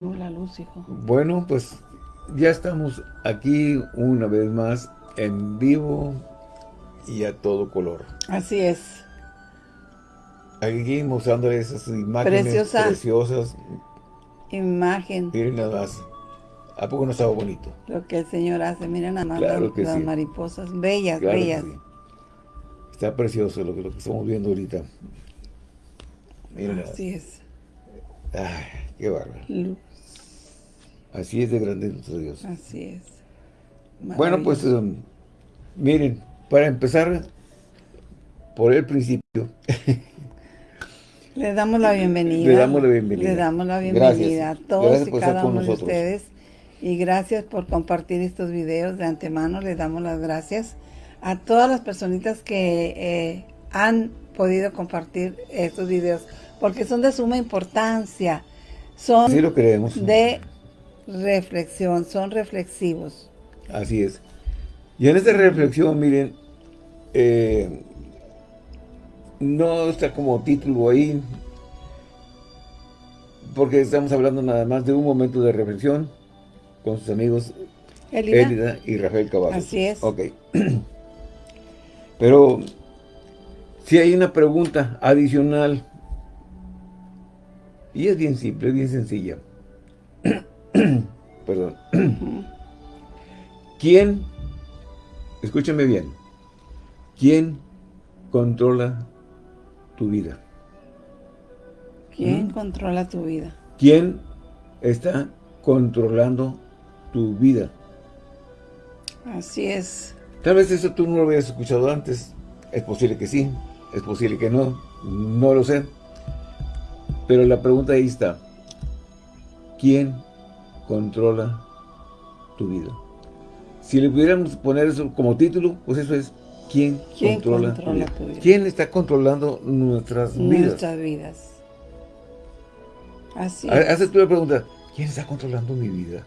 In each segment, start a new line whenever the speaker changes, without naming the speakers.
la luz, hijo.
Bueno, pues ya estamos aquí una vez más en vivo y a todo color.
Así es.
Aquí mostrándoles esas imágenes preciosas.
Imagen.
Miren nada más. ¿A poco no estaba bonito?
Lo que el Señor hace. Miren nada más las, mariposas. Bellas, bellas.
Está precioso lo que, lo que estamos viendo ahorita.
Miren Así es.
Ay, qué bárbaro. Así es de grande nuestro Dios.
Así es.
Bueno, pues um, miren, para empezar por el principio.
Le damos la bienvenida.
Le damos la bienvenida.
Le damos la bienvenida a todos y cada uno de ustedes. Y gracias por compartir estos videos de antemano. Le damos las gracias a todas las personitas que eh, han podido compartir estos videos. Porque son de suma importancia. Son
sí lo creemos.
de reflexión, son reflexivos.
Así es. Y en esta reflexión, miren, eh, no está como título ahí, porque estamos hablando nada más de un momento de reflexión con sus amigos Elida, y Rafael Caballo.
Así es.
Ok. Pero si hay una pregunta adicional, y es bien simple, es bien sencilla. Perdón. ¿Quién, escúchame bien, quién controla tu vida?
¿Quién ¿Mm? controla tu vida?
¿Quién está controlando tu vida?
Así es.
Tal vez eso tú no lo habías escuchado antes. Es posible que sí, es posible que no, no lo sé. Pero la pregunta ahí está. ¿Quién controla tu vida. Si le pudiéramos poner eso como título, pues eso es ¿Quién, controla, tu, vida? ¿Quién está controlando nuestras vidas?
Nuestras vidas. Así
Haces tú la pregunta, ¿quién está controlando mi vida?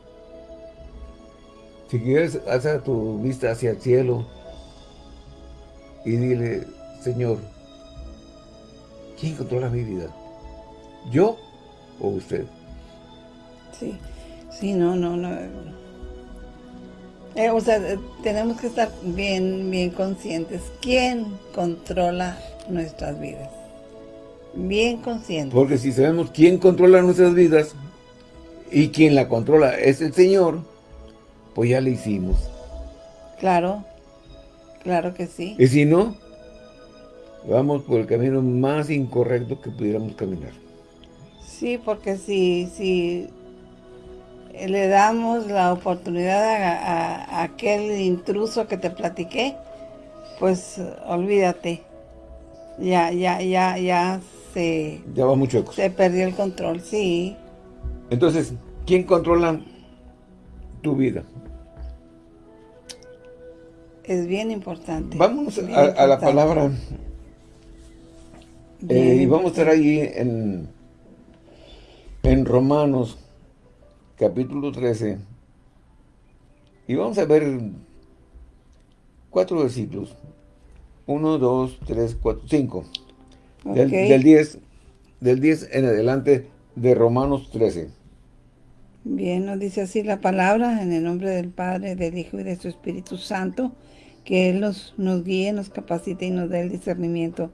Si quieres, haz tu vista hacia el cielo y dile, Señor, ¿quién controla mi vida? ¿Yo o usted?
Sí. Sí, no, no, no. Eh, o sea, tenemos que estar bien, bien conscientes. ¿Quién controla nuestras vidas? Bien conscientes.
Porque si sabemos quién controla nuestras vidas y quién la controla es el Señor, pues ya le hicimos.
Claro, claro que sí.
Y si no, vamos por el camino más incorrecto que pudiéramos caminar.
Sí, porque si, si le damos la oportunidad a, aquel intruso que te platiqué, pues olvídate. Ya, ya, ya, ya se...
Ya va mucho
Se perdió el control, sí.
Entonces, ¿quién controla tu vida?
Es bien importante.
Vamos a, la palabra. Eh, y vamos a estar ahí en, en Romanos capítulo 13. Y vamos a ver cuatro versículos. 1, 2, 3, 4, 5. Del, 10, del 10 en adelante de Romanos 13.
Bien, nos dice así la palabra, en el nombre del Padre, del Hijo y de su Espíritu Santo, que Él nos, nos guíe, nos capacite y nos dé el discernimiento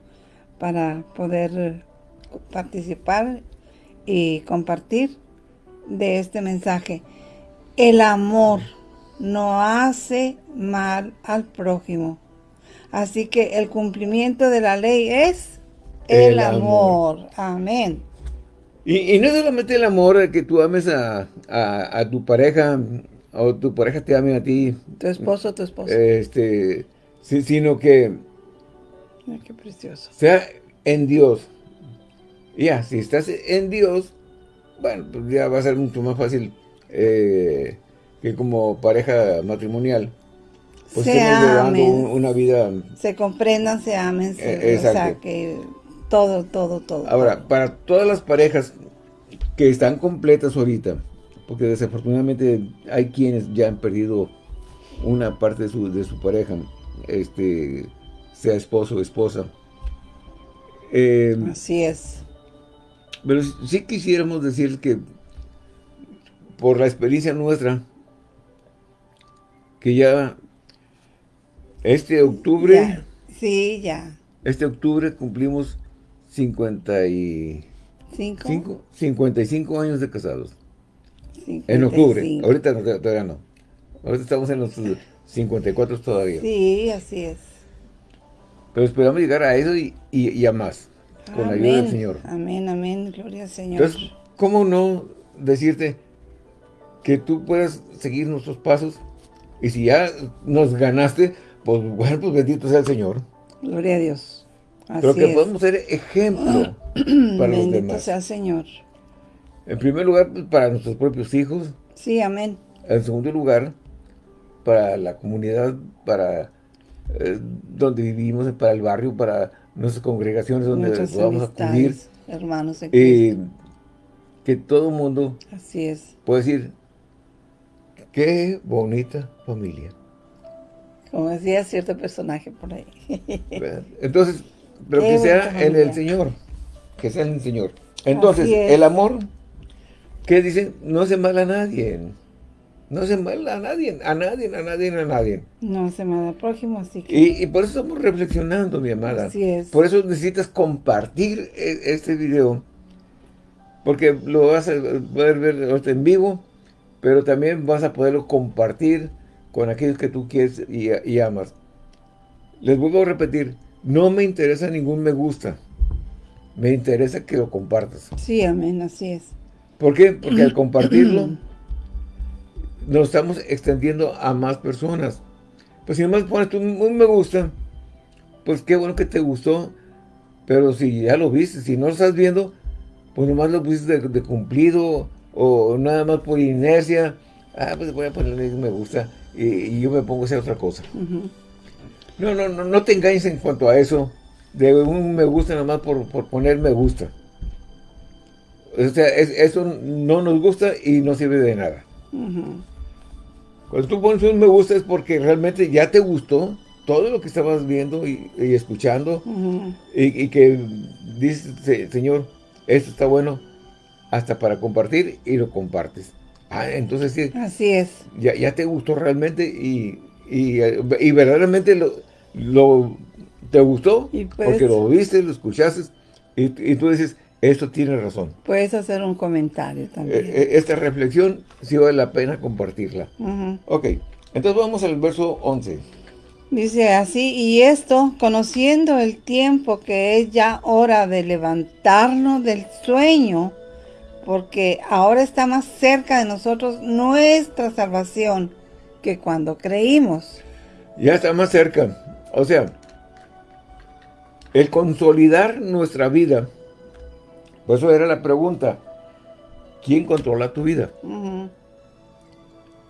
para poder participar y compartir de este mensaje. El amor no hace mal al prójimo. Así que el cumplimiento de la ley es el, amor. Amén.
Y, no solamente el amor que tú ames a, tu pareja o tu pareja te ame a ti.
Tu esposo, tu esposa.
Este, sino que...
qué precioso.
Sea en Dios. Ya, si estás en Dios, bueno, pues ya va a ser mucho más fácil eh, que como pareja matrimonial. Pues
se amen,
una vida...
Se comprendan, se amen, eh, o sea, que todo, todo, todo.
Ahora, para todas las parejas que están completas ahorita, porque desafortunadamente hay quienes ya han perdido una parte de su, de su pareja, este, sea esposo o esposa.
Eh, Así es.
Pero sí quisiéramos decir que por la experiencia nuestra, que ya este octubre...
Sí, ya.
Este octubre cumplimos 55, 55 años de casados. En octubre. Ahorita todavía no. Ahorita estamos en los 54 todavía.
Sí, así es.
Pero esperamos llegar a eso y, a más. Con la ayuda del Señor.
Amén, amén. Gloria al Señor.
Entonces, ¿cómo no decirte que tú puedas seguir nuestros pasos? Y si ya nos ganaste, pues bueno, pues bendito sea el Señor.
Gloria a Dios.
Así Pero que podemos ser ejemplo para los demás. Bendito
sea el Señor.
En primer lugar, pues, para nuestros propios hijos.
Sí, amén.
En segundo lugar, para la comunidad, para eh, donde vivimos, para el barrio, para nuestras congregaciones donde podamos acudir.
hermanos en
eh, que todo mundo
Así es.
puede decir, qué bonita familia.
Como decía cierto personaje por ahí.
Entonces, pero que sea en el Señor, que sea en el Señor. Entonces, el amor ¿Qué dicen? No hace mal a nadie. No hace mal a nadie, a nadie, a nadie, a nadie.
No hace mal al prójimo, así que...
Y, por eso estamos reflexionando, mi amada.
Así es.
Por eso necesitas compartir e, este video. Porque lo vas a poder ver en vivo, pero también vas a poderlo compartir con aquellos que tú quieres y, y amas. Les vuelvo a repetir, no me interesa ningún me gusta. Me interesa que lo compartas.
Sí, amén, así es.
¿Por qué? Porque al compartirlo, nos estamos extendiendo a más personas. Pues si nomás pones un, me gusta, pues qué bueno que te gustó, pero si ya lo viste, si no lo estás viendo, pues nomás lo pusiste de, cumplido, o nada más por inercia, ah, pues voy a ponerle un me gusta, y, yo me pongo a hacer otra cosa. No, no, no, no te engañes en cuanto a eso, de un me gusta nada más por, por poner me gusta. O sea, eso no nos gusta y no sirve de nada. Cuando tú pones un me gusta es porque realmente ya te gustó todo lo que estabas viendo y, escuchando y, que dices, Señor, esto está bueno hasta para compartir y lo compartes. Ah, entonces sí.
Así es.
Ya, ya te gustó realmente y, y, verdaderamente lo, lo, te gustó pues porque lo viste, lo escuchaste y tú dices, esto tiene razón.
Puedes hacer un comentario también. Eh,
eh, esta reflexión sí vale la pena compartirla. Ok, entonces vamos al verso 11.
Dice así, y esto, conociendo el tiempo que es ya hora de levantarnos del sueño, porque ahora está más cerca de nosotros nuestra salvación que cuando creímos.
Ya está más cerca. O sea, el consolidar nuestra vida por eso era la pregunta. ¿Quién controla tu vida?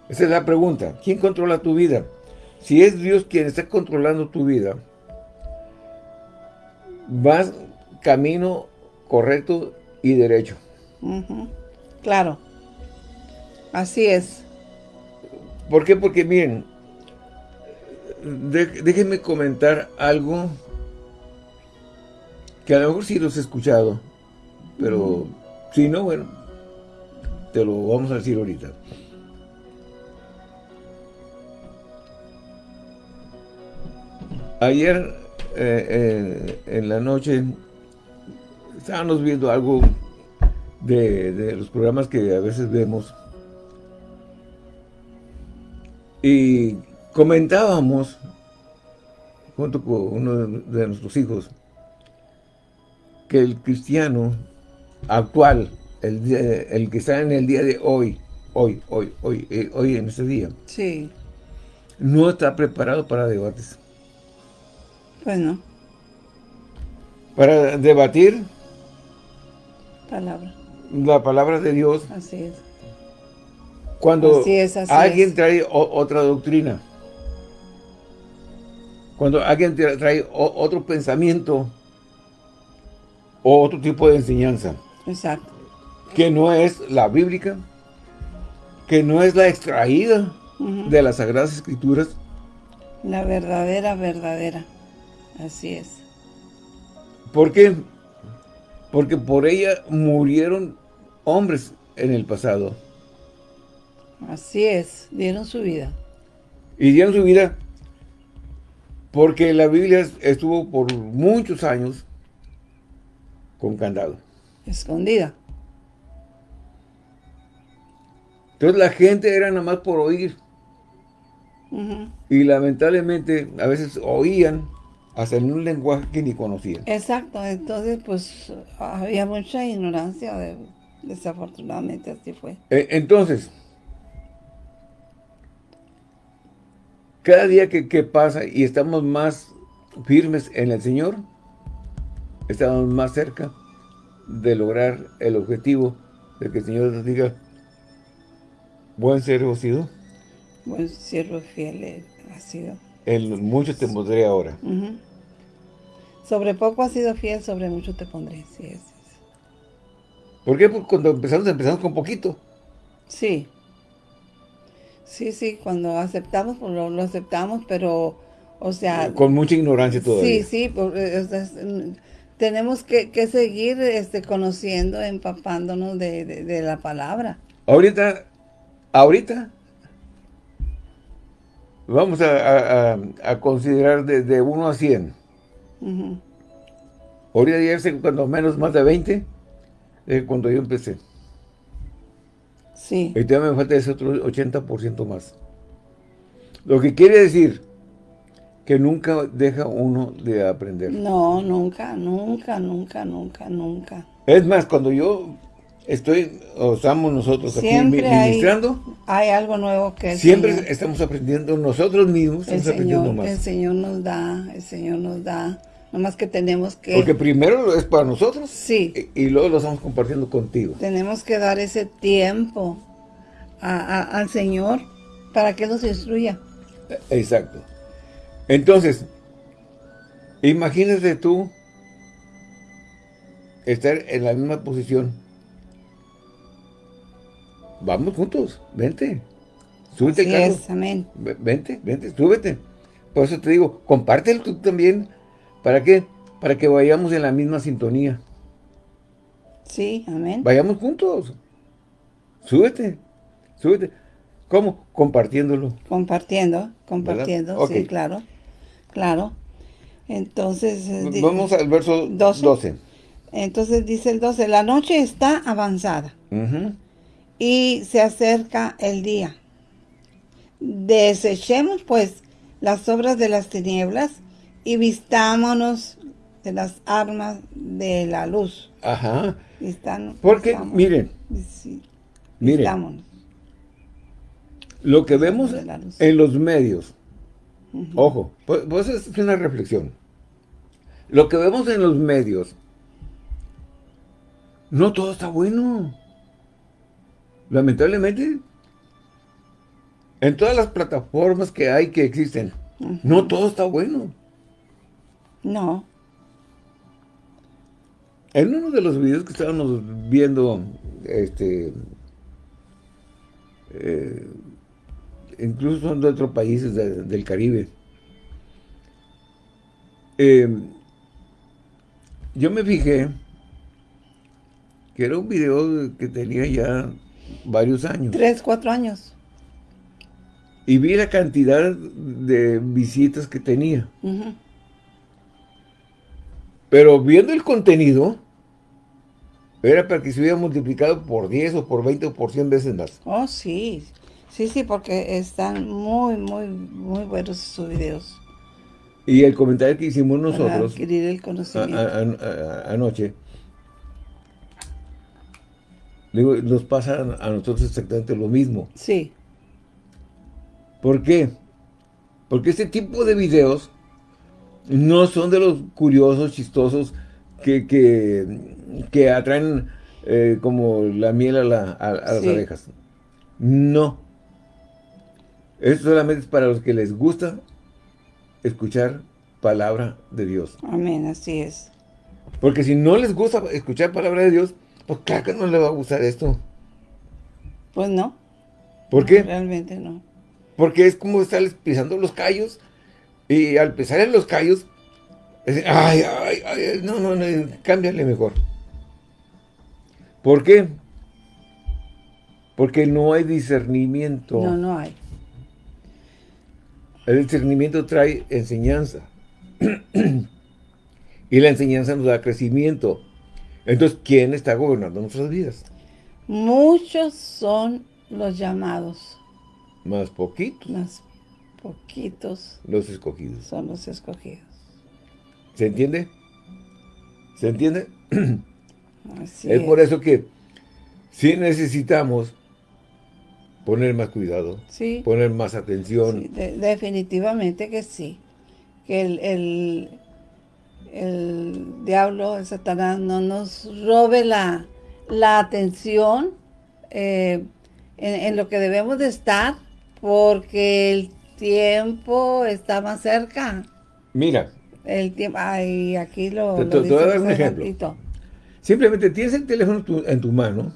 Esa es la pregunta. ¿Quién controla tu vida? Si es Dios quien está controlando tu vida, vas camino correcto y derecho.
Claro. Así es.
¿Por qué? Porque miren, déjenme comentar algo que a lo mejor sí los he escuchado. Pero si no, bueno, te lo vamos a decir ahorita. Ayer eh, eh, en la noche estábamos viendo algo de, de, los programas que a veces vemos y comentábamos junto con uno de nuestros hijos que el cristiano actual, el, el que está en el día de hoy, hoy, hoy, hoy, eh, hoy en este día.
Sí.
No está preparado para debates.
Pues no.
Para debatir.
Palabra.
La palabra de Dios.
Así es.
Cuando alguien trae otra doctrina. Cuando alguien trae otro pensamiento o otro tipo de enseñanza.
Exacto.
Que no es la bíblica, que no es la extraída de las Sagradas Escrituras.
La verdadera, verdadera. Así es.
¿Por qué? Porque por ella murieron hombres en el pasado.
Así es, dieron su vida.
Y dieron su vida porque la Biblia estuvo por muchos años con candado.
Escondida.
Entonces la gente era nada más por oír. Y lamentablemente a veces oían hasta en un lenguaje que ni conocían.
Exacto, entonces pues había mucha ignorancia, desafortunadamente así fue.
E, entonces, cada día que, que, pasa y estamos más firmes en el Señor, estamos más cerca de lograr el objetivo de que el Señor nos diga, buen siervo sido.
Buen siervo fiel ha sido.
En mucho te pondré ahora.
Sobre poco has sido fiel, sobre mucho te pondré. Sí, es,
¿Por qué? Porque cuando empezamos, empezamos con poquito.
Sí. Sí, sí, cuando aceptamos, pues lo, aceptamos, pero, o sea...
Con mucha ignorancia todavía.
Sí, sí, mm, tenemos que, seguir este, conociendo, empapándonos de, la palabra.
Ahorita, ahorita, vamos a, considerar de, 1 a 100. Ahorita ya cuando menos más de 20, es cuando yo empecé.
Sí.
Y todavía me falta ese otro 80% más. Lo que quiere decir que nunca deja uno de aprender.
No, nunca, nunca, nunca, nunca, nunca.
Es más, cuando yo estoy, o estamos nosotros aquí ministrando.
Hay, algo nuevo que
Siempre estamos aprendiendo nosotros mismos,
el Señor, El Señor nos da, el Señor nos da. Nomás que tenemos que...
Porque primero es para nosotros.
Sí.
Y, luego lo estamos compartiendo contigo.
Tenemos que dar ese tiempo al Señor para que nos instruya.
Exacto. Entonces, imagínate tú estar en la misma posición. Vamos juntos, vente. Súbete,
Carlos. amén.
Vente, vente, súbete. Por eso te digo, compártelo tú también ¿Para qué? Para que vayamos en la misma sintonía.
Sí, amén.
Vayamos juntos. Súbete, súbete. ¿Cómo? Compartiéndolo.
Compartiendo, compartiendo, sí, claro, claro. Entonces...
Eh, Vamos al verso 12.
Entonces dice el 12, la noche está avanzada y se acerca el día. Desechemos pues las obras de las tinieblas y vistámonos de las armas de la luz.
Ajá. Porque, miren, miren, lo que vemos en los medios, ojo, pues, pues, es una reflexión. Lo que vemos en los medios, no todo está bueno. Lamentablemente, en todas las plataformas que hay, que existen, no todo está bueno.
No.
En uno de los videos que estábamos viendo, este, eh, incluso son de otros países del Caribe, em, yo me fijé que era un video que tenía ya varios años.
Tres, cuatro años.
Y vi la cantidad de visitas que tenía. Pero viendo el contenido, era para que se hubiera multiplicado por 10 o por 20 o por 100 veces más.
Oh, sí. Sí, sí, porque están muy, muy, muy buenos sus videos.
Y el comentario que hicimos nosotros para
adquirir el conocimiento.
anoche, digo, nos pasa a nosotros exactamente lo mismo.
Sí.
¿Por qué? Porque este tipo de videos no son de los curiosos, chistosos, que, que, atraen eh, como la miel a, las abejas. No. Esto solamente es para los que les gusta escuchar palabra de Dios.
Amén, así es.
Porque si no les gusta escuchar palabra de Dios, pues claro que no les va a gustar esto.
Pues no.
¿Por qué?
Realmente no.
Porque es como estarles pisando los callos y al pisar en los callos, ay, ay, ay, no, no, no, cámbiale mejor. ¿Por qué? Porque no hay discernimiento.
No, no hay.
El discernimiento trae enseñanza. y la enseñanza nos da crecimiento. Entonces, ¿quién está gobernando nuestras vidas?
Muchos son los llamados.
Más poquitos.
Más poquitos.
Los escogidos.
Son los escogidos.
¿Se entiende? ¿Se entiende? es, por eso que sí necesitamos poner más cuidado,
sí.
poner más atención.
definitivamente que sí. Que el, el, diablo, el Satanás, no nos robe la, la atención eh, en, lo que debemos de estar, porque el tiempo está más cerca.
Mira.
El tiempo, ay, aquí lo,
te, voy a dar un ejemplo. Simplemente tienes el teléfono en tu mano,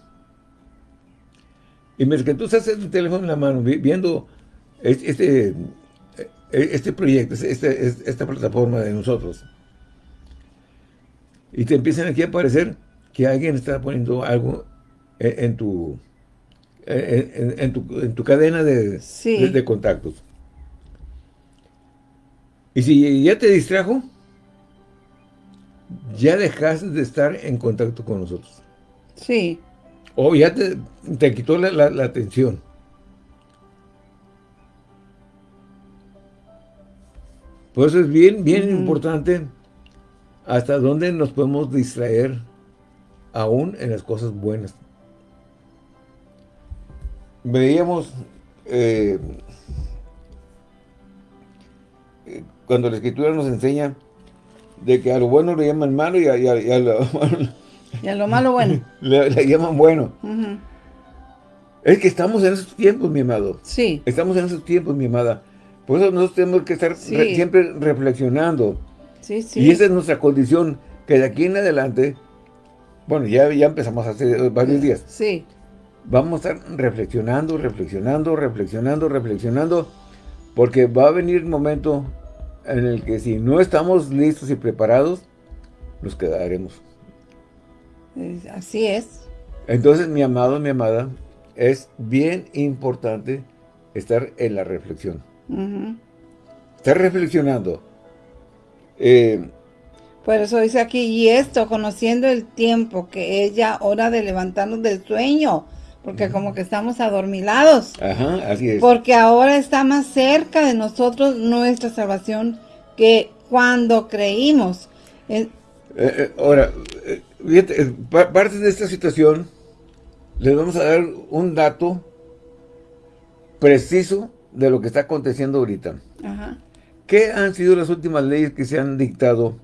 y mientras que tú estás en el teléfono en la mano, viendo este, e, este proyecto, este, esta plataforma de nosotros, y te empiezan aquí a aparecer que alguien está poniendo algo en, tu, en, tu, cadena de, de, contactos. Y si ya te distrajo, ya dejaste de estar en contacto con nosotros.
Sí.
O ya te, te quitó la, atención. Por eso es bien, bien importante hasta dónde nos podemos distraer aún en las cosas buenas. Veíamos eh, cuando la escritura nos enseña de que a lo bueno le llaman malo y a, lo,
malo bueno.
le, llaman bueno. Es que estamos en esos tiempos, mi amado.
Sí.
Estamos en esos tiempos, mi amada. Por eso nosotros tenemos que estar siempre reflexionando.
Sí, sí.
Y esa es nuestra condición, que de aquí en adelante, bueno, ya, ya empezamos hace varios días.
Sí.
Vamos a estar reflexionando, reflexionando, reflexionando, reflexionando, porque va a venir el momento en el que si no estamos listos y preparados, nos quedaremos.
Así es.
Entonces, mi amado, mi amada, es bien importante estar en la reflexión. Estar reflexionando.
Eh, Por eso dice aquí, y esto, conociendo el tiempo, que es ya hora de levantarnos del sueño, porque como que estamos adormilados.
Ajá, así es.
Porque ahora está más cerca de nosotros nuestra salvación que cuando creímos.
Eh, eh, ahora, fíjate, parte de esta situación, les vamos a dar un dato preciso de lo que está aconteciendo ahorita. Ajá. ¿Qué han sido las últimas leyes que se han dictado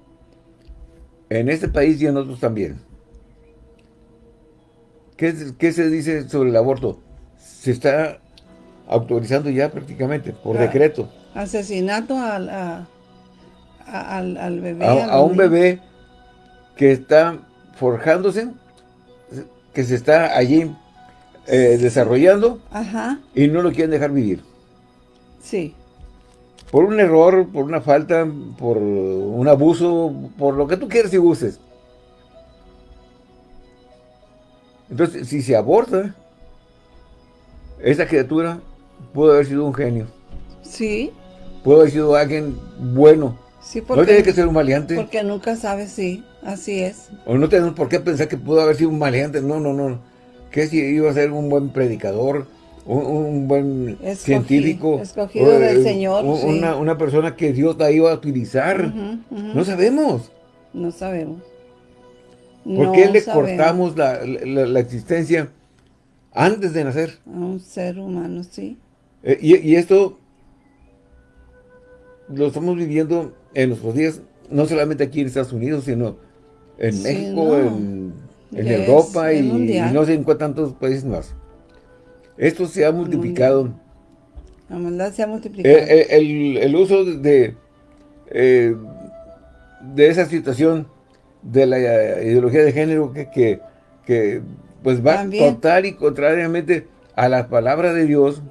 en este país y en otros también? ¿Qué, se dice sobre el aborto? Se está autorizando ya prácticamente, por decreto.
Asesinato al, al, bebé.
A, un bebé que está forjándose, que se está allí eh, desarrollando y no lo quieren dejar vivir.
Sí.
Por un error, por una falta, por un abuso, por lo que tú quieras y gustes. Entonces, si se aborta, esa criatura pudo haber sido un genio.
Sí.
Pudo haber sido alguien bueno.
Sí, porque,
no tiene que ser un maleante.
Porque nunca sabes, sí, así es.
O no tenemos por qué pensar que pudo haber sido un maleante. No, no, no. Que si iba a ser un buen predicador, un, buen científico.
Escogido del Señor.
una, persona que Dios la iba a utilizar. No sabemos.
No sabemos.
¿Por qué le cortamos la, existencia antes de nacer?
A un ser humano, sí.
Eh, y, esto lo estamos viviendo en nuestros días, no solamente aquí en Estados Unidos, sino en México, en, Europa y, no sé en cuántos países más. Esto se ha multiplicado.
La maldad se ha multiplicado.
Eh, eh, el, uso de, de esa situación de la ideología de género que, que, pues va total y contrariamente a la palabra de Dios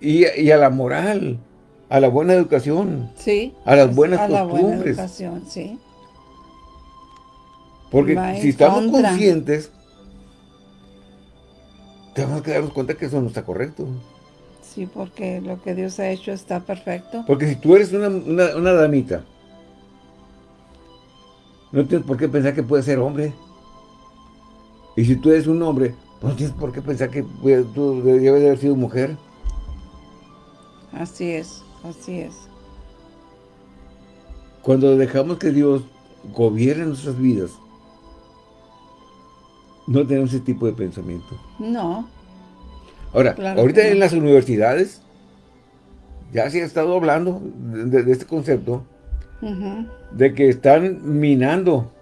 y, a la moral, a la buena educación,
sí,
a las buenas a costumbres. La buena
educación, sí.
Porque si estamos conscientes tenemos que darnos cuenta que eso no está correcto.
Sí, porque lo que Dios ha hecho está perfecto.
Porque si tú eres una, una, damita, no tienes por qué pensar que puede ser hombre. Y si tú eres un hombre, pues no tienes por qué pensar que tú debes haber sido mujer.
Así es, así es.
Cuando dejamos que Dios gobierne nuestras vidas, no tenemos ese tipo de pensamiento.
No.
Ahora, ahorita en las universidades ya se ha estado hablando de, este concepto de que están minando,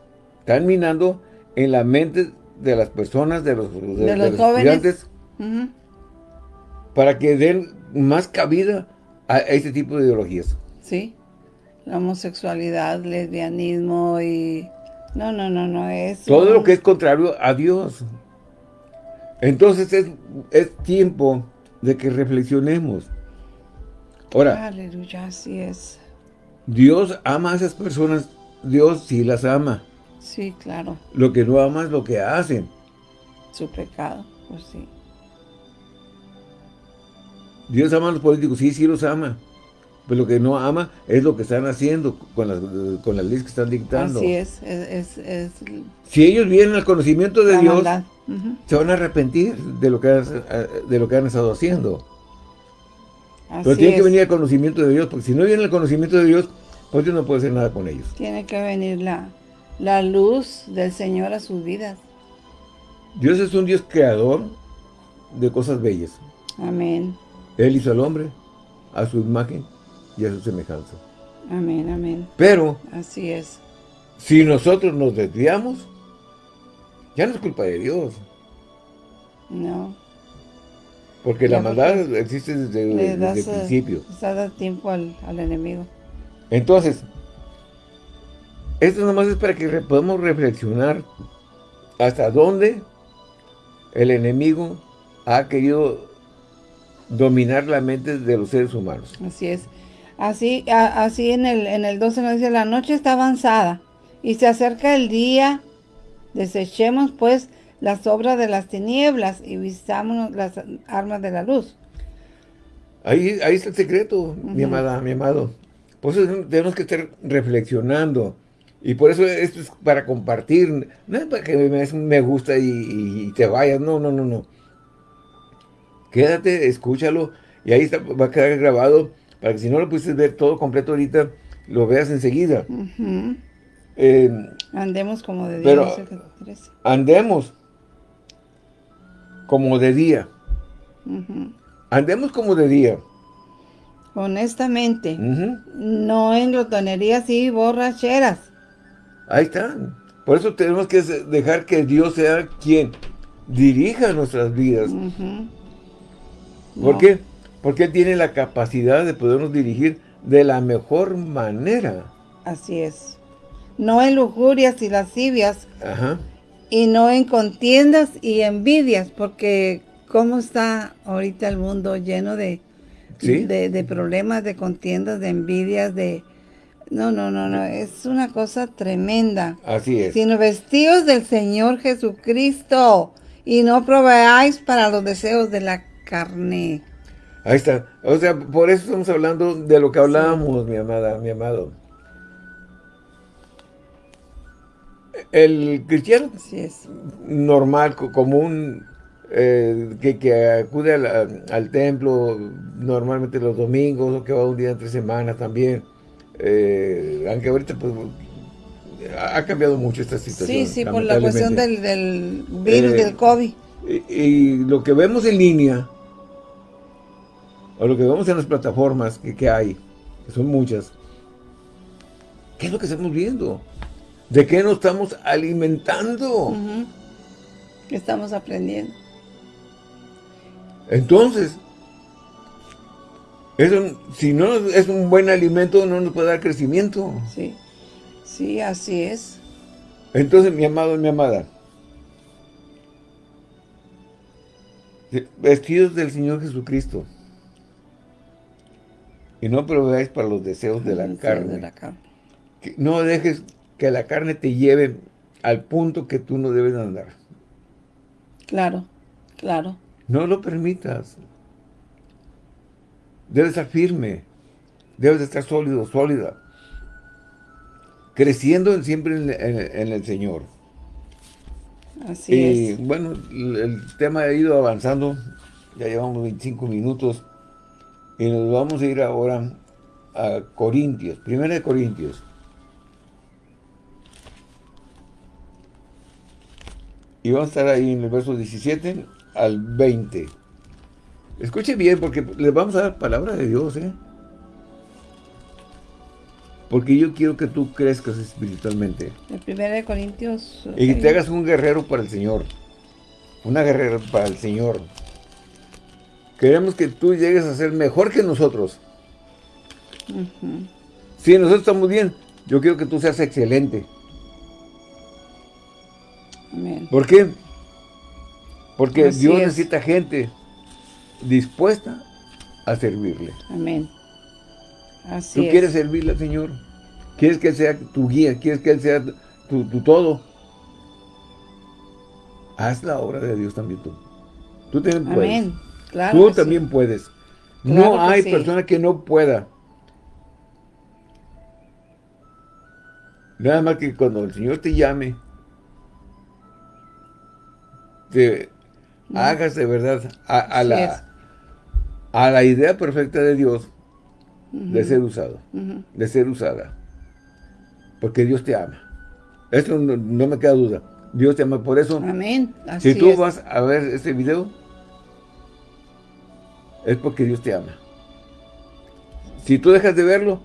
están minando en la mente de las personas, de los, de, los, estudiantes, para que den más cabida a, este tipo de ideologías.
Sí, la homosexualidad, lesbianismo y... No, no, no, no, es...
Todo lo que es contrario a Dios. Entonces es, es tiempo de que reflexionemos. Ahora,
Aleluya, así es.
Dios ama a esas personas, Dios sí las ama.
Sí, claro.
Lo que no ama es lo que hacen.
Su pecado, pues sí.
Dios ama a los políticos, sí, sí los ama. Pero lo que no ama es lo que están haciendo con las, con las leyes que están dictando.
Así es, es, es,
Si ellos vienen al conocimiento de Dios, se van a arrepentir de lo que han, de lo que han estado haciendo. Pero tiene que venir al conocimiento de Dios, porque si no viene al conocimiento de Dios, pues Dios no puede hacer nada con ellos.
Tiene que venir la, la luz del Señor a sus vidas.
Dios es un Dios creador de cosas bellas.
Amén.
Él hizo al hombre a su imagen y a su semejanza.
Amén, amén.
Pero,
así es.
Si nosotros nos desviamos, ya no es culpa de Dios.
No.
Porque la maldad existe desde, el principio.
Se da tiempo al, al, enemigo.
Entonces, esto nomás es para que podamos reflexionar hasta dónde el enemigo ha querido dominar la mente de los seres humanos.
Así es. Así, así en el, en el 12 nos dice, la noche está avanzada y se acerca el día, desechemos pues las obras de las tinieblas y vistámonos las armas de la luz.
Ahí, ahí está el secreto, mi amada, mi amado. Por eso tenemos que estar reflexionando. Y por eso esto es para compartir. No es para que me, me gusta y, te vayas. No, no, no, no. Quédate, escúchalo. Y ahí está, va a quedar grabado para que si no lo pudiste ver todo completo ahorita, lo veas enseguida.
Eh, andemos como de día.
andemos como de día. Andemos como de día.
Honestamente. No en glotonerías y borracheras.
Ahí está. Por eso tenemos que dejar que Dios sea quien dirija nuestras vidas. ¿Por qué? Porque Él tiene la capacidad de podernos dirigir de la mejor manera.
Así es. No en lujurias y lascivias. Ajá. Y no en contiendas y envidias, porque cómo está ahorita el mundo lleno de, de, problemas, de contiendas, de envidias, de... No, no, no, no, es una cosa tremenda.
Así es.
Sino vestidos del Señor Jesucristo y no proveáis para los deseos de la carne.
Ahí está. O sea, por eso estamos hablando de lo que hablábamos, mi amada, mi amado. El cristiano
es.
normal, común, eh, que, acude al, templo normalmente los domingos, o que va un día entre semanas también, eh, aunque ahorita pues ha cambiado mucho esta situación.
Sí, sí, por la cuestión del, virus, eh, del COVID.
Y, lo que vemos en línea, o lo que vemos en las plataformas que, hay, que son muchas, ¿qué es lo que estamos viendo? ¿De qué nos estamos alimentando?
¿Qué estamos aprendiendo?
Entonces, si no es un buen alimento, no nos puede dar crecimiento.
Sí, sí, así es.
Entonces, mi amado y mi amada, vestidos del Señor Jesucristo, y no proveáis para los deseos de la, carne. no dejes que la carne te lleve al punto que tú no debes andar.
Claro, claro.
No lo permitas. Debes estar firme. Debes estar sólido, sólida. Creciendo siempre en, el Señor.
Así
y, bueno, el tema ha ido avanzando. Ya llevamos 25 minutos. Y nos vamos a ir ahora a Corintios. Primera de Corintios. Y vamos a estar ahí en el verso 17 al 20. Escuche bien, porque les vamos a dar palabra de Dios, ¿eh? Porque yo quiero que tú crezcas espiritualmente.
El primero de Corintios.
Y que te hagas un guerrero para el Señor. Una guerrera para el Señor. Queremos que tú llegues a ser mejor que nosotros. Si nosotros estamos bien, yo quiero que tú seas excelente. ¿Por qué? Porque Dios necesita gente dispuesta a servirle.
Amén.
Así Tú quieres servirle al Señor. Quieres que Él sea tu guía. Quieres que Él sea tu, todo. Haz la obra de Dios también tú. Tú también puedes. Claro tú también puedes. no hay persona que no pueda. Nada más que cuando el Señor te llame, te hagas de verdad a, la, a la idea perfecta de Dios de ser usado, de ser usada. Porque Dios te ama. Esto no, me queda duda. Dios te ama. Por eso,
Amén.
si tú vas a ver este video, es porque Dios te ama. Si tú dejas de verlo,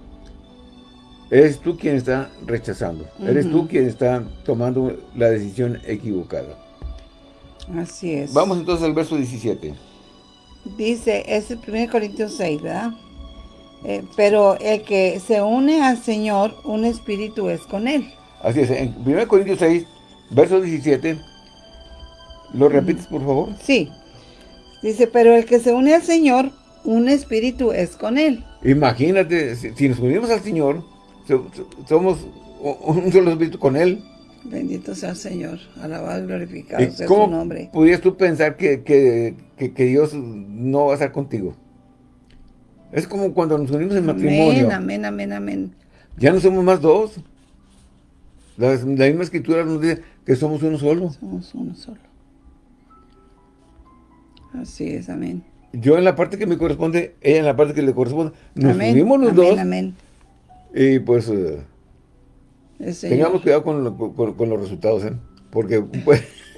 eres tú quien está rechazando. Eres tú quien está tomando la decisión equivocada.
Así es.
Vamos entonces al verso 17.
Dice, es el 1 Corintios 6, ¿verdad? Eh, pero el que se une al Señor, un espíritu es con él.
Así es, en 1 Corintios 6, verso 17, ¿lo repites por favor?
Sí. Dice, pero el que se une al Señor, un espíritu es con él.
Imagínate, si nos unimos al Señor, somos un solo espíritu con él.
Bendito sea el Señor, alabado y glorificado sea su nombre.
¿Pudieras tú pensar que, que, que, Dios no va a estar contigo? Es como cuando nos unimos en matrimonio.
Amén, amén, amén,
Ya no somos más dos. La, misma escritura nos dice que somos uno solo.
Somos uno solo. Así es, amén.
Yo en la parte que me corresponde, ella en la parte que le corresponde. Nos unimos los dos. Amén, Y pues... Eh, Tengamos cuidado con, los resultados, ¿eh? Porque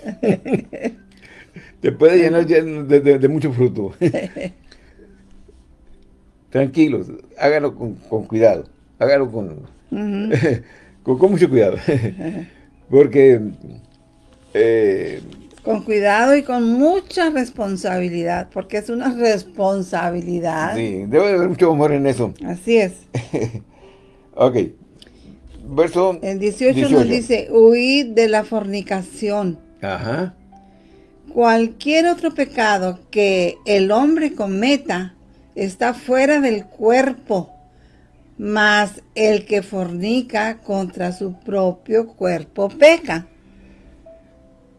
te puede llenar de, mucho fruto. Tranquilos, hágalo con, cuidado, hágalo con, con, mucho cuidado. Porque...
Eh, con cuidado y con mucha responsabilidad, porque es una responsabilidad.
Sí, debe haber mucho amor en eso.
Así es.
ok verso
El 18, nos dice, huid de la fornicación.
Ajá.
Cualquier otro pecado que el hombre cometa está fuera del cuerpo, mas el que fornica contra su propio cuerpo peca.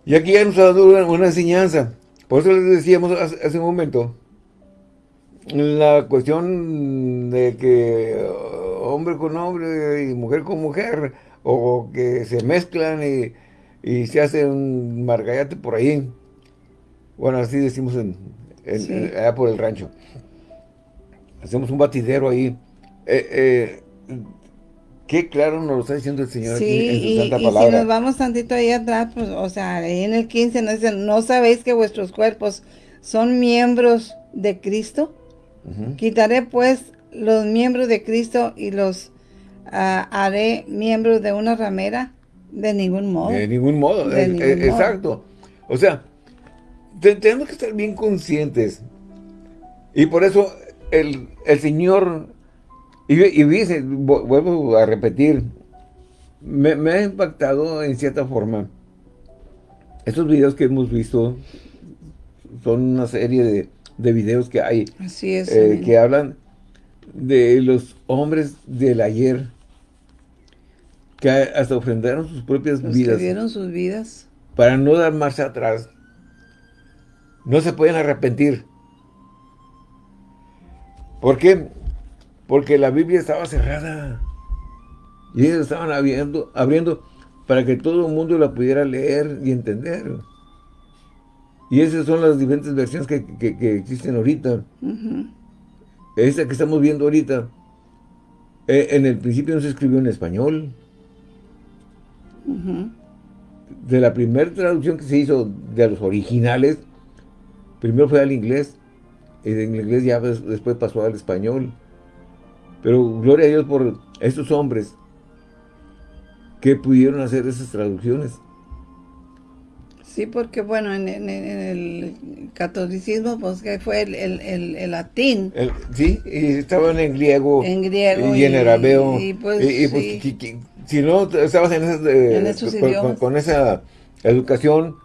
Y aquí ya nos ha dado una enseñanza. Por eso les decíamos hace un momento, la cuestión de que hombre con hombre y mujer con mujer, o que se mezclan y, se hace un margallate por ahí. Bueno, así decimos en, allá por el rancho. Hacemos un batidero ahí. Eh, eh, qué claro nos lo está diciendo el Señor aquí en su Santa Palabra.
y si nos vamos tantito ahí atrás, pues, o sea, ahí en el 15 nos dice, ¿no sabéis que vuestros cuerpos son miembros de Cristo? Quitaré pues los miembros de Cristo y los ah, haré miembros de una ramera? De ningún modo.
De ningún modo, exacto. O sea, tenemos que estar bien conscientes. Y por eso el, Señor, y, y dice, vuelvo a repetir, me, ha impactado en cierta forma. Estos videos que hemos visto son una serie de, de videos que hay.
Así es.
Eh, que hablan de los hombres del ayer que hasta ofrendaron sus propias vidas.
dieron sus vidas.
Para no dar marcha atrás. no se pueden arrepentir. ¿Por qué? Porque la Biblia estaba cerrada. Y ellos estaban abriendo, abriendo para que todo el mundo la pudiera leer y entender. Y esas son las diferentes versiones que, existen ahorita. Esta que estamos viendo ahorita, eh, en el principio no se escribió en español. De la primera traducción que se hizo de los originales, primero fue al inglés, y en inglés ya después pasó al español. Pero gloria a Dios por estos hombres que pudieron hacer esas traducciones.
Sí, porque bueno, en, el catolicismo, pues que fue el, latín.
sí, y estaban en griego.
En griego.
Y, en arameo. Y, pues, pues si no estabas en,
esos
con, con, esa educación,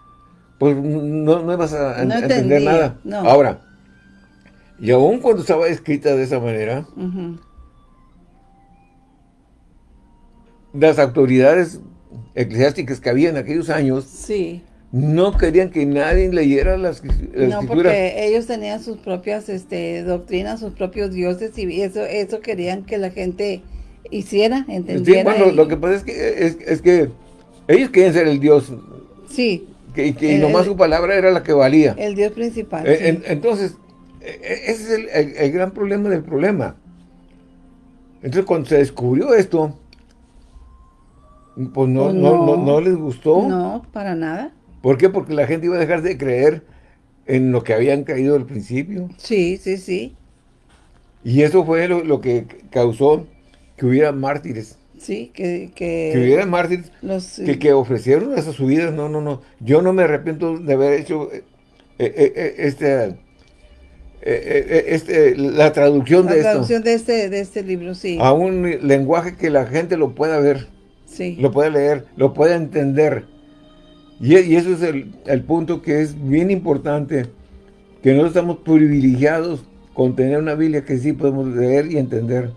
pues no, no ibas a, entender nada. Ahora, y aún cuando estaba escrita de esa manera, las autoridades eclesiásticas que había en aquellos años,
sí
no querían que nadie leyera las, la
no, porque ellos tenían sus propias este, doctrinas, sus propios dioses y eso eso querían que la gente hiciera, entendiera.
Sí, bueno, lo que pasa es que, es, que ellos querían ser el dios.
Sí.
Que, y nomás su palabra era la que valía.
El dios principal.
Eh, entonces, e, e, ese es el, gran problema del problema. Entonces, cuando se descubrió esto, pues no, pues no, no, no les gustó.
No, para nada.
¿Por qué? Porque la gente iba a dejar de creer en lo que habían caído al principio.
Sí, sí, sí.
Y eso fue lo, que causó que hubiera mártires.
Sí, que... Que,
que hubiera mártires que, que ofrecieron esas subidas. No, no, no. Yo no me arrepiento de haber hecho eh, eh, eh, este, este, la traducción de esto.
La traducción de este, de este libro, sí.
A un lenguaje que la gente lo pueda ver.
Sí.
Lo pueda leer, lo pueda entender. Y, eso es el, punto que es bien importante, que nosotros estamos privilegiados con tener una Biblia que sí podemos leer y entender.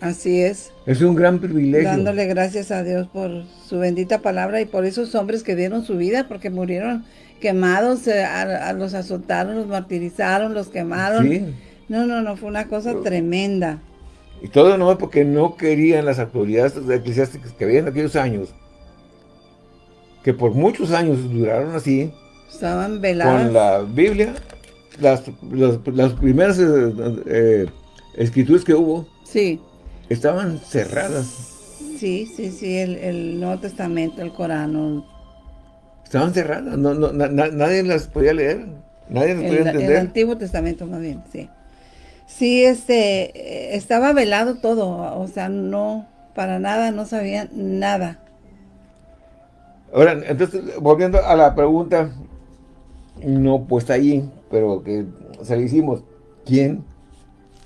Así es.
Es un gran privilegio.
Dándole gracias a Dios por su bendita palabra y por esos hombres que dieron su vida, porque murieron quemados, eh, los azotaron, los martirizaron, los quemaron. Sí. No, no, no, fue una cosa tremenda.
Y todo no porque no querían las autoridades eclesiásticas que había en aquellos años que por muchos años duraron así.
Estaban veladas.
Con la Biblia, las, las, primeras eh, eh, escrituras que hubo.
Sí.
Estaban cerradas.
Sí, sí, sí, el, Nuevo Testamento, el Corán.
Estaban cerradas, no, no, nadie las podía leer, nadie las podía entender.
El Antiguo Testamento más bien, sí. Sí, este, estaba velado todo, o sea, no, para nada, no sabían nada.
Ahora, entonces, volviendo a la pregunta, no puesta ahí, pero que se le hicimos, ¿quién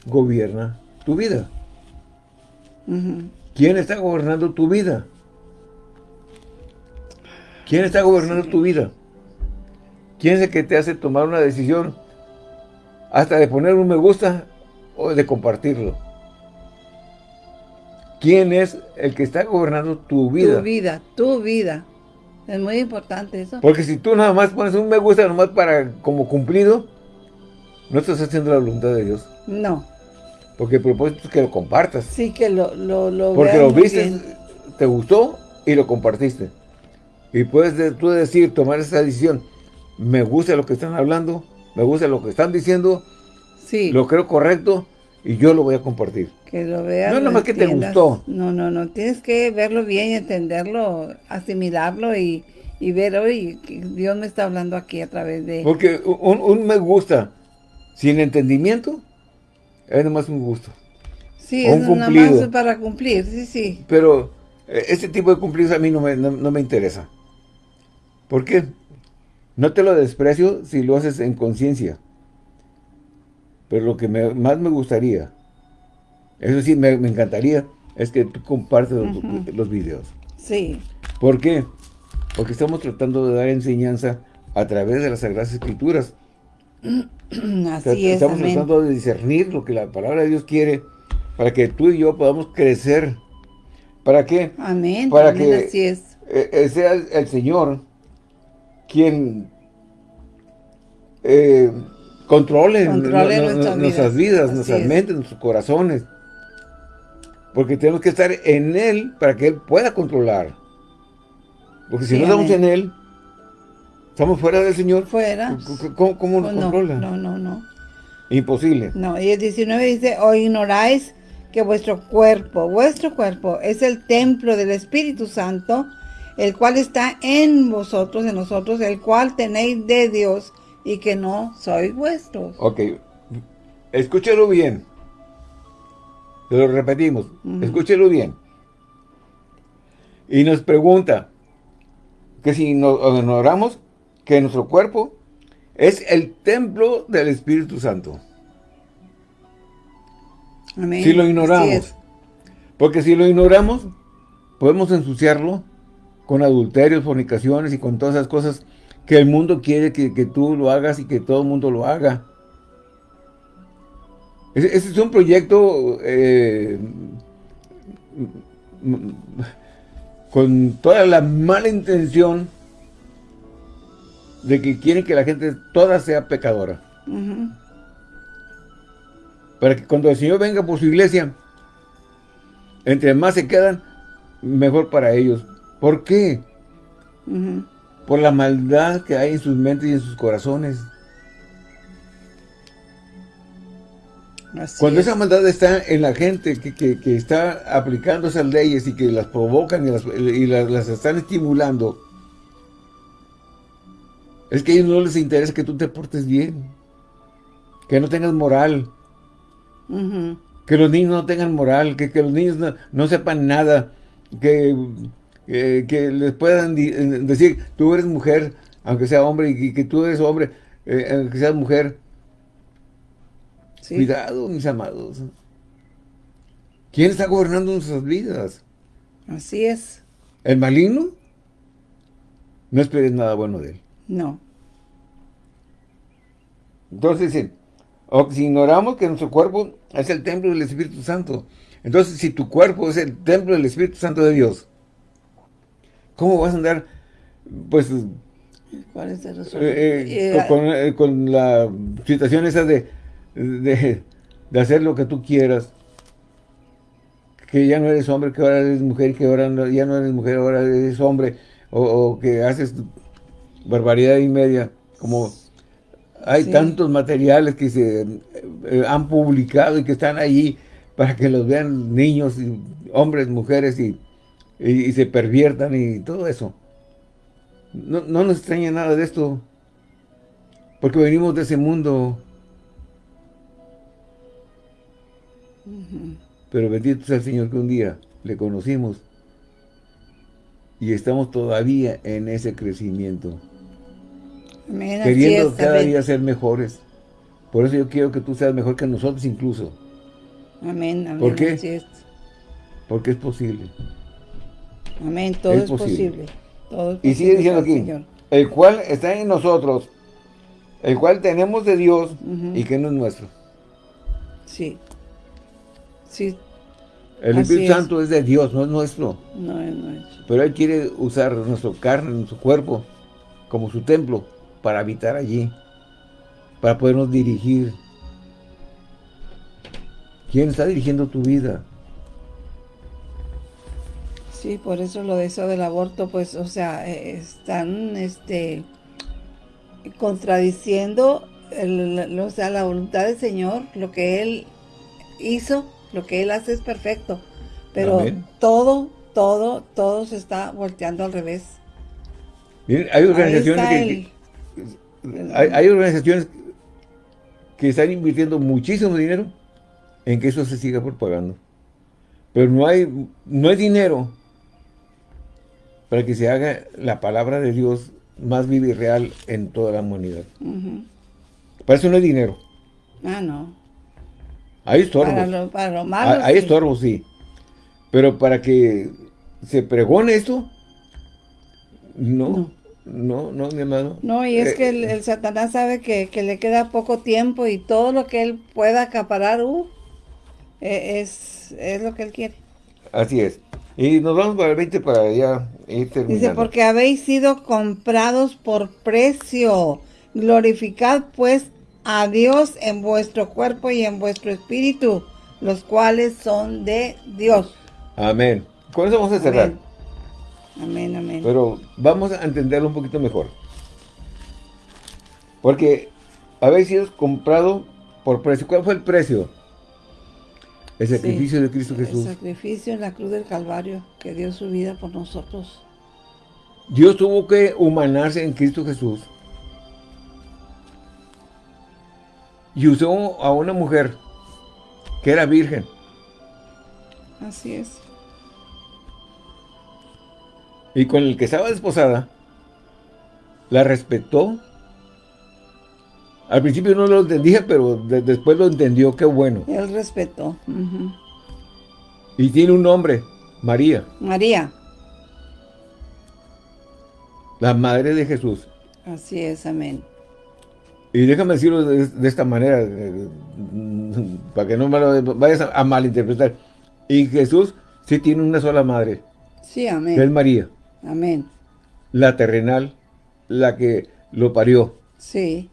gobierna tu vida? ¿Quién está gobernando tu vida? ¿Quién está gobernando tu vida? ¿Quién es el que te hace tomar una decisión hasta de poner un me gusta o de compartirlo? ¿Quién es el que está gobernando tu vida?
Tu vida, tu vida. Es muy importante eso.
Porque si tú nada más pones un me gusta nomás para como cumplido, no estás haciendo la voluntad de Dios.
No.
Porque el propósito es que lo compartas.
Sí, que lo, lo, lo
Porque lo viste, te gustó y lo compartiste. Y puedes tú decir, tomar esa decisión, me gusta lo que están hablando, me gusta lo que están diciendo,
sí.
lo creo correcto y yo lo voy a compartir.
Que lo veas.
No, nomás que te gustó.
No, no, no. Tienes que verlo bien y entenderlo, asimilarlo y, ver, hoy Dios me está hablando aquí a través de...
Porque un, me gusta sin entendimiento es nomás un gusto.
Sí, es nada más para cumplir, sí, sí.
Pero ese tipo de cumplidos a mí no me, no me interesa. ¿Por qué? No te lo desprecio si lo haces en conciencia. Pero lo que más me gustaría, eso sí, me, encantaría, es que tú compartes los, videos.
Sí.
¿Por qué? Porque estamos tratando de dar enseñanza a través de las Sagradas Escrituras.
Así
es, Estamos tratando de discernir lo que la palabra de Dios quiere para que tú y yo podamos crecer. ¿Para qué?
Amén.
Para
que así es.
Eh, eh, sea el Señor quien eh, controle, nuestras vidas, nuestras mentes, nuestros corazones. Porque tenemos que estar en Él para que Él pueda controlar. Porque si no estamos en Él, estamos fuera del Señor.
Fuera.
¿Cómo, nos
pues
controla?
No, no, no.
Imposible.
No, y el 19 dice, o ignoráis que vuestro cuerpo, vuestro cuerpo es el templo del Espíritu Santo, el cual está en vosotros, en nosotros, el cual tenéis de Dios y que no sois vuestros.
Ok, escúchelo bien. Te lo repetimos, escúchelo bien. Y nos pregunta que si nos honoramos, que nuestro cuerpo es el templo del Espíritu Santo.
Amén.
Si lo ignoramos. Porque si lo ignoramos, podemos ensuciarlo con adulterios, fornicaciones y con todas esas cosas que el mundo quiere que, tú lo hagas y que todo el mundo lo haga. Ese, es un proyecto eh, con toda la mala intención de que quieren que la gente toda sea pecadora. Para que cuando el Señor venga por su iglesia, entre más se quedan, mejor para ellos. ¿Por qué? Por la maldad que hay en sus mentes y en sus corazones. Cuando esa maldad está en la gente que, está aplicando esas leyes y que las provocan y, las, están estimulando, es que a ellos no les interesa que tú te portes bien, que no tengas moral, que los niños no tengan moral, que, los niños no sepan nada, que que les puedan eh, decir, tú eres mujer, aunque sea hombre, y que, tú eres hombre, eh, aunque seas mujer. Cuidado, mis amados. ¿Quién está gobernando nuestras vidas?
Así es.
¿El maligno? No esperes nada bueno de él.
No.
Entonces si ignoramos que nuestro cuerpo es el templo del Espíritu Santo. Entonces, si tu cuerpo es el templo del Espíritu Santo de Dios, ¿Cómo vas a andar, pues,
¿Cuál es el
eh, eh, eh, con, la situación esa de, de, hacer lo que tú quieras? Que ya no eres hombre, que ahora eres mujer, que ahora ya no eres mujer, ahora eres hombre, o, que haces barbaridad y media, como hay tantos materiales que se han publicado y que están ahí para que los vean niños, y hombres, mujeres y y, se perviertan y todo eso. No, nos extraña nada de esto, porque venimos de ese mundo. Pero bendito sea el Señor que un día le conocimos y estamos todavía en ese crecimiento. queriendo cada día ser mejores. Por eso yo quiero que tú seas mejor que nosotros incluso.
Amén, amén.
¿Por qué? Porque es posible.
Amén, todo es, posible.
y sigue diciendo aquí, el cual está en nosotros, el cual tenemos de Dios y que no es nuestro.
Sí. Sí.
El Espíritu Santo es de Dios, no es nuestro.
No es nuestro.
Pero Él quiere usar nuestro carne, nuestro cuerpo, como su templo, para habitar allí, para podernos dirigir. ¿Quién está dirigiendo tu vida?
Sí, por eso lo de eso del aborto, pues, o sea, eh, están, este, contradiciendo, o sea, la voluntad del Señor, lo que Él hizo, lo que Él hace es perfecto, pero todo, todo, todo se está volteando al revés.
Miren, hay organizaciones que, hay, organizaciones que están invirtiendo muchísimo dinero en que eso se siga propagando. Pero no hay, no hay dinero para que se haga la palabra de Dios más viva y real en toda la humanidad. Para eso no hay dinero.
Ah, no.
Hay estorbos.
Para lo, malo,
Hay, estorbos, sí. Pero para que se pregone esto, no, no, no, mi hermano.
No, y es eh, que el, Satanás sabe que, le queda poco tiempo y todo lo que él pueda acaparar, uh, e, es, es lo que él quiere.
Así es. Y nos vamos para el 20 para ya ir terminando.
Dice, porque habéis sido comprados por precio. Glorificad pues a Dios en vuestro cuerpo y en vuestro espíritu, los cuales son de Dios.
Amén. Con eso vamos a cerrar.
Amén, amén.
Pero vamos a entenderlo un poquito mejor. Porque habéis sido comprado por precio. ¿Cuál fue el precio? El sacrificio de Cristo Jesús.
El sacrificio en la cruz del Calvario, que dio su vida por nosotros.
Dios tuvo que humanarse en Cristo Jesús. Y usó a una mujer que era virgen.
Así es.
Y con el que estaba desposada, la respetó. Al principio no lo entendía, pero después lo entendió, qué bueno.
Él respetó.
Y tiene un nombre, María.
María.
La madre de Jesús.
Así es, amén.
Y déjame decirlo de, esta manera, eh, para que no me lo vayas a, malinterpretar. Y Jesús sí tiene una sola madre.
Sí, amén.
Que es María.
Amén.
La terrenal, la que lo parió.
Sí.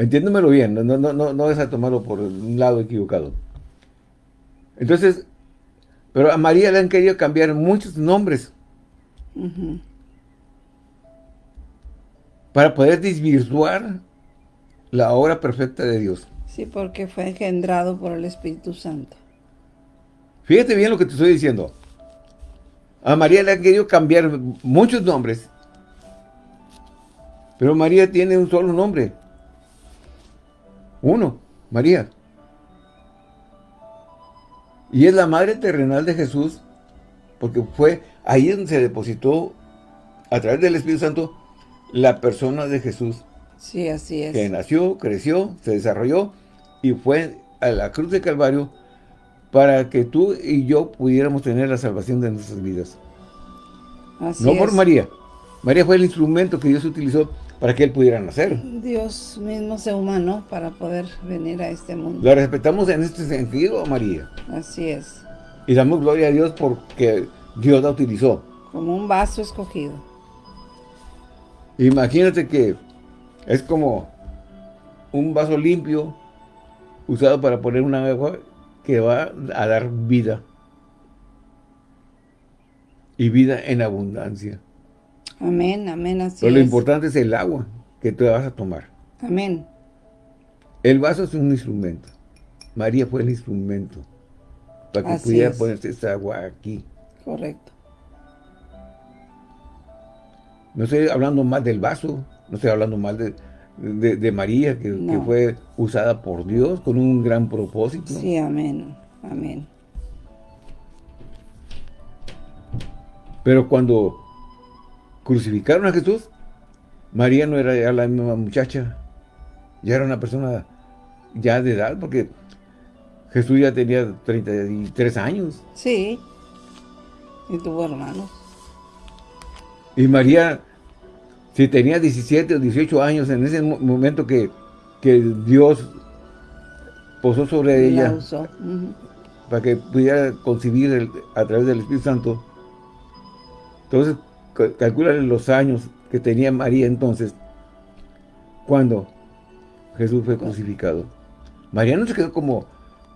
Entiéndemelo bien, no, no, no, no es a tomarlo por un lado equivocado. Entonces, pero a María le han querido cambiar muchos nombres. Para poder desvirtuar la obra perfecta de Dios.
Sí, porque fue engendrado por el Espíritu Santo.
Fíjate bien lo que te estoy diciendo. A María le han querido cambiar muchos nombres. Pero María tiene un solo nombre. Uno, María. Y es la madre terrenal de Jesús, porque fue ahí donde se depositó, a través del Espíritu Santo, la persona de Jesús.
Sí, así es.
Que nació, creció, se desarrolló y fue a la cruz de Calvario para que tú y yo pudiéramos tener la salvación de nuestras vidas.
Así
no por María. María fue el instrumento que Dios utilizó para que Él pudiera nacer.
Dios mismo se humanó para poder venir a este mundo.
La respetamos en este sentido, María.
Así es.
Y damos gloria a Dios porque Dios la utilizó.
Como un vaso escogido.
Imagínate que es como un vaso limpio usado para poner una agua que va a dar vida. Y vida en abundancia.
Amén, amén, así
Pero lo importante es el agua que tú vas a tomar.
Amén.
El vaso es un instrumento. María fue el instrumento para que pudiera ponerse esa agua aquí.
Correcto.
No estoy hablando más del vaso, no estoy hablando más de, María, que, que, fue usada por Dios con un gran propósito.
Sí, amén, amén.
Pero cuando crucificaron a Jesús, María no era ya la misma muchacha, ya era una persona ya de edad, porque Jesús ya tenía 33 años.
Sí, y tuvo hermanos.
Y María, si tenía 17 o 18 años, en ese momento que, Dios posó sobre ella, para que pudiera concebir a través del Espíritu Santo, entonces calcula los años que tenía María entonces, cuando Jesús fue crucificado. María no se quedó como,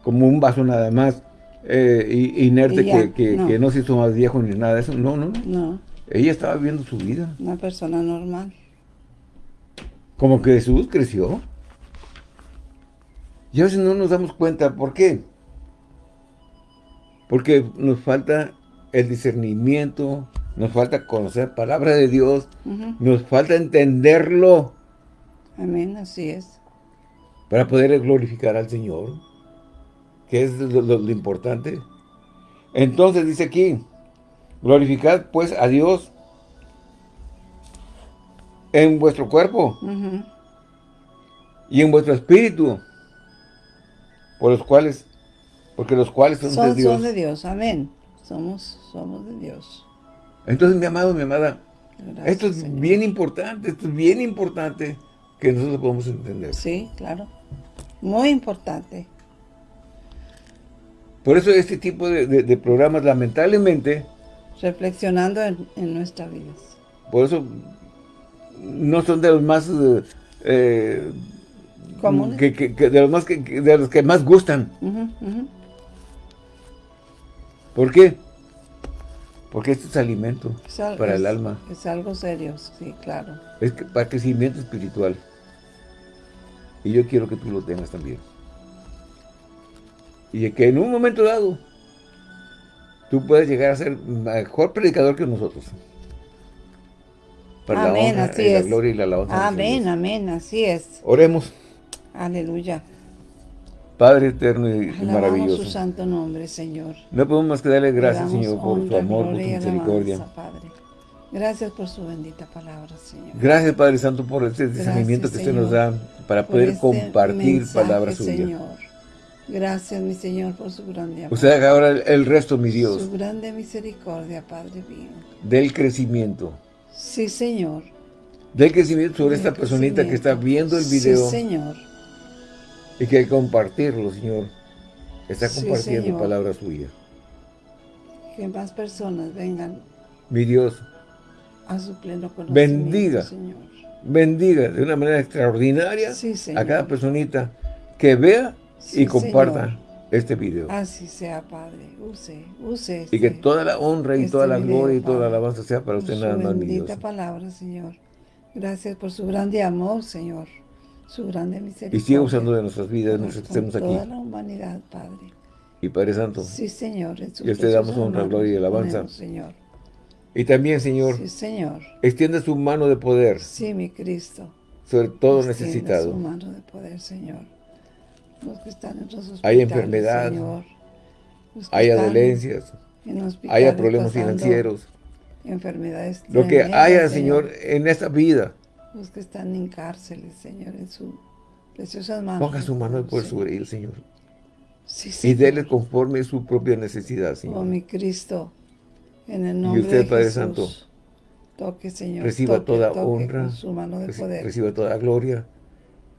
como un vaso nada más, eh, inerte que, no. que, no. se hizo más viejo ni nada de eso. No, no, no. Ella estaba viviendo su vida.
Una persona normal.
Como que Jesús creció. Y a veces no nos damos cuenta. ¿Por qué? Porque nos falta el discernimiento, nos falta conocer palabra de Dios, nos falta entenderlo.
Amén, así es.
Para poder glorificar al Señor, que es lo, importante. Entonces dice aquí, glorificad pues a Dios en vuestro cuerpo y en vuestro espíritu, por los cuales, porque los cuales son, de Dios.
Son de Dios, amén. Somos, somos de Dios.
Entonces, mi amado, mi amada, esto es bien importante, esto es bien importante que nosotros podamos entender.
Sí, claro. Muy importante.
Por eso este tipo de, programas, lamentablemente...
Reflexionando en, nuestra vida.
Por eso no son de los más... Eh, eh,
Comunes.
Que, que, de, los más, que, de los que más gustan. ¿Por qué? Porque esto es alimento para el alma.
Es algo serio, sí, claro.
Es para crecimiento espiritual. Y yo quiero que tú lo tengas también. Y que en un momento dado, tú puedes llegar a ser mejor predicador que nosotros.
Para amén, la así
es. Gloria y la alabanza.
Amén, amén, así es.
Oremos.
Aleluya.
Padre eterno y maravilloso.
su santo nombre, Señor.
No podemos más que darle gracias, Señor, por tu amor, por tu misericordia.
Padre. Gracias por su bendita palabra, Señor.
Gracias, Padre Santo, por este discernimiento que usted nos da para poder este compartir palabras suyas. Señor.
Gracias, mi Señor, por su grande amor.
Usted haga ahora el resto, mi Dios.
Su grande misericordia, Padre mío.
Del crecimiento.
Sí, Señor.
Del crecimiento sobre esta personita que está viendo el video.
Sí, Señor
y que compartirlo, Señor. Está compartiendo palabras suyas.
Que más personas vengan.
Mi Dios.
A su pleno conocimiento,
bendiga,
Señor.
Bendiga de una manera extraordinaria a cada personita que vea y comparta este video.
Así sea, Padre. Use, use.
y que este toda la honra y toda la gloria y toda la alabanza sea para usted nada más, mi Dios.
bendita palabra, Señor. Gracias por su grande amor, Señor su grande misericordia.
Y siga usando de nuestras vidas, nos estemos aquí.
toda la humanidad, Padre.
Y Padre Santo.
Sí, Señor.
y usted damos honra, gloria y alabanza.
Señor.
Y también, Señor.
Sí, Señor.
Extiende su mano de poder.
Sí, mi Cristo.
Sobre todo necesitado.
su mano de poder, Señor. Los que están en los
Hay enfermedad.
Señor.
Hay dolencias. Hay problemas financieros.
Enfermedades
Lo que haya, Señor, en esta vida
los que están en cárceles, Señor, en su preciosas manos.
Ponga su mano de poder sobre él, Señor.
Sí,
Y déle conforme su propia necesidad, Señor.
Oh, mi Cristo, en el nombre
y usted,
de
Padre
Jesús,
Santo,
toque, Señor,
reciba
toque,
toda
toque
honra,
su mano de poder.
reciba toda gloria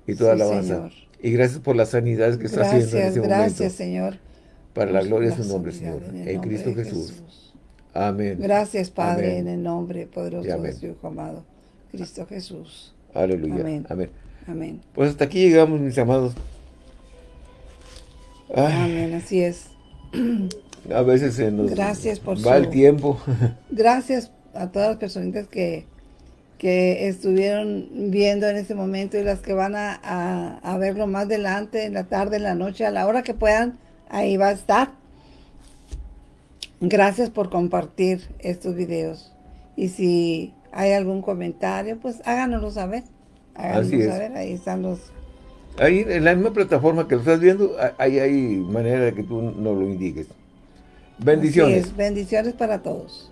y toda
sí,
alabanza.
Señor.
Y gracias por las sanidades que está haciendo en este
gracias,
momento.
Gracias, Señor.
Para la gloria de su nombre, Señor. En, en Cristo Jesús. Jesús. Amén.
Gracias, Padre, Amén. en el nombre poderoso de su Hijo amado, Cristo Jesús.
Aleluya.
Amén. Amén.
Pues hasta aquí llegamos, mis amados.
Amén, así es.
A veces se nos
Gracias por
va el tiempo.
Gracias a todas las personitas que, que estuvieron viendo en este momento y las que van a, a, verlo más adelante, en la tarde, en la noche, a la hora que puedan, ahí va a estar. Gracias por compartir estos videos. Y si hay algún comentario, pues háganoslo saber. Háganoslo saber, ahí están los...
Ahí en la misma plataforma que lo estás viendo, ahí hay manera de que tú nos lo indiques. Bendiciones.
Bendiciones para todos.